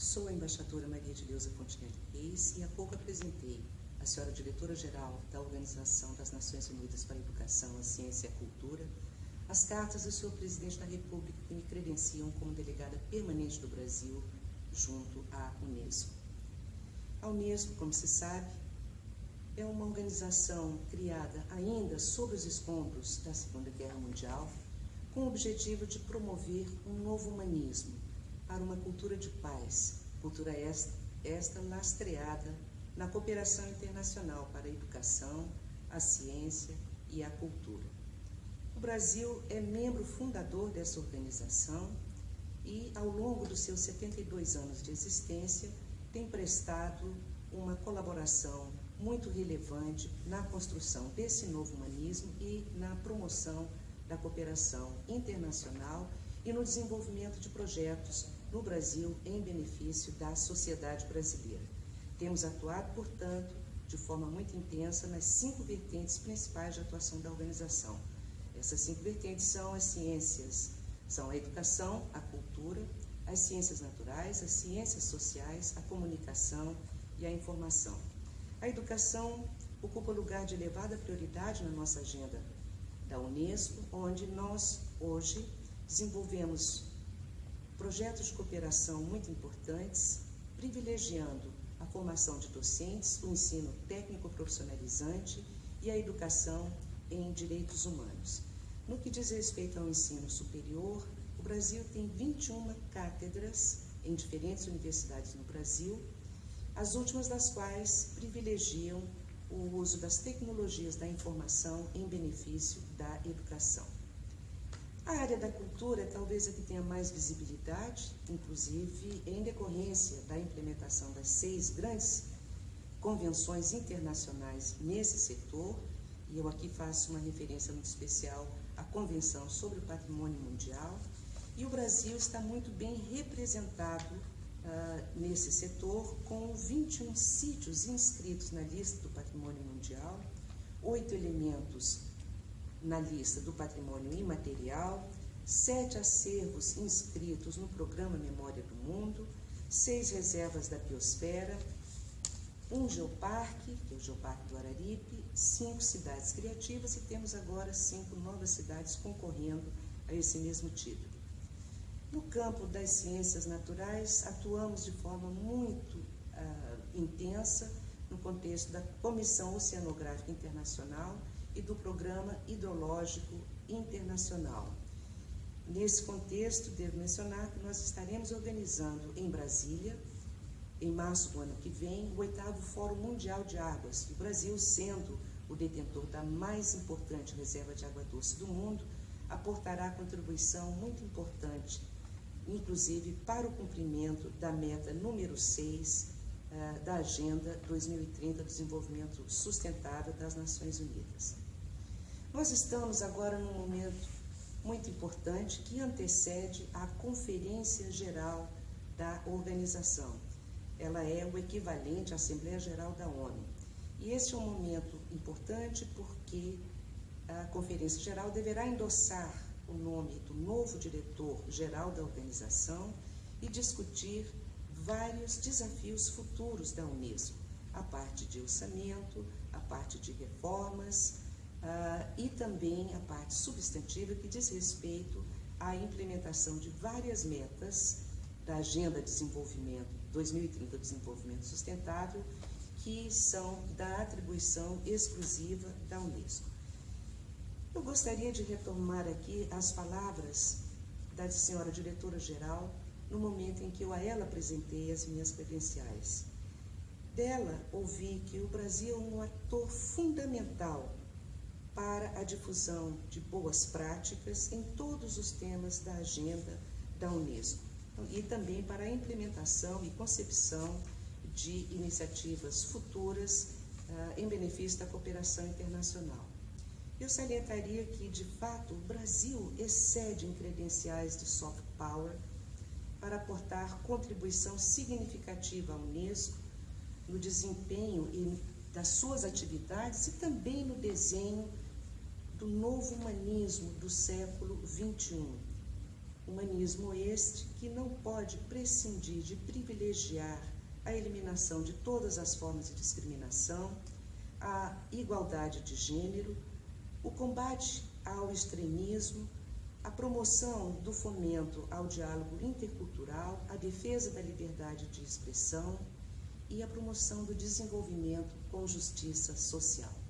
Sou a embaixadora Maria de Leusa Fontenelle Reis e há pouco apresentei a senhora diretora-geral da Organização das Nações Unidas para a Educação, a Ciência e a Cultura as cartas do senhor presidente da República que me credenciam como delegada permanente do Brasil junto à Unesco. A Unesco, como se sabe, é uma organização criada ainda sob os escombros da Segunda Guerra Mundial, com o objetivo de promover um novo humanismo para uma cultura de paz, cultura esta, esta lastreada na cooperação internacional para a educação, a ciência e a cultura. O Brasil é membro fundador dessa organização e, ao longo dos seus 72 anos de existência, tem prestado uma colaboração muito relevante na construção desse novo humanismo e na promoção da cooperação internacional e no desenvolvimento de projetos no Brasil em benefício da sociedade brasileira. Temos atuado, portanto, de forma muito intensa nas cinco vertentes principais de atuação da organização. Essas cinco vertentes são as ciências, são a educação, a cultura, as ciências naturais, as ciências sociais, a comunicação e a informação. A educação ocupa lugar de elevada prioridade na nossa agenda da Unesco, onde nós hoje desenvolvemos projetos de cooperação muito importantes, privilegiando a formação de docentes, o ensino técnico profissionalizante e a educação em direitos humanos. No que diz respeito ao ensino superior, o Brasil tem 21 cátedras em diferentes universidades no Brasil, as últimas das quais privilegiam o uso das tecnologias da informação em benefício da educação. A área da cultura é talvez a que tenha mais visibilidade, inclusive em decorrência da implementação das seis grandes convenções internacionais nesse setor, e eu aqui faço uma referência muito especial à Convenção sobre o Patrimônio Mundial, e o Brasil está muito bem representado uh, nesse setor, com 21 sítios inscritos na lista do Patrimônio Mundial, oito elementos na lista do patrimônio imaterial, sete acervos inscritos no programa Memória do Mundo, seis reservas da biosfera, um geoparque, que é o Geoparque do Araripe, cinco cidades criativas e temos agora cinco novas cidades concorrendo a esse mesmo título. No campo das ciências naturais, atuamos de forma muito uh, intensa no contexto da Comissão Oceanográfica Internacional e do Programa Hidrológico Internacional. Nesse contexto, devo mencionar que nós estaremos organizando em Brasília, em março do ano que vem, o oitavo Fórum Mundial de Águas, o Brasil sendo o detentor da mais importante reserva de água doce do mundo, aportará contribuição muito importante, inclusive para o cumprimento da meta número 6 uh, eh, da Agenda 2030 do Desenvolvimento Sustentável das Nações Unidas. Nós estamos agora num momento muito importante que antecede a Conferência Geral da Organização. Ela é o equivalente à Assembleia Geral da ONU. E este é um momento importante porque a Conferência Geral deverá endossar o nome do novo diretor-geral da organização e discutir vários desafios futuros da Unesco, a parte de orçamento, a parte de reformas, uh, e também a parte substantiva que diz respeito à implementação de várias metas da Agenda de Desenvolvimento 2030 Desenvolvimento Sustentável, que são da atribuição exclusiva da Unesco. Eu gostaria de retomar aqui as palavras da senhora diretora-geral no momento em que eu a ela apresentei as minhas credenciais. Dela ouvi que o Brasil é um ator fundamental para a difusão de boas práticas em todos os temas da agenda da Unesco e também para a implementação e concepção de iniciativas futuras uh, em benefício da cooperação internacional. Eu salientaria que, de fato, o Brasil excede em credenciais de soft power para aportar contribuição significativa à Unesco no desempenho das suas atividades e também no desenho do novo humanismo do século XXI. Humanismo este que não pode prescindir de privilegiar a eliminação de todas as formas de discriminação, a igualdade de gênero, o combate ao extremismo, a promoção do fomento ao diálogo intercultural, a defesa da liberdade de expressão e a promoção do desenvolvimento com justiça social.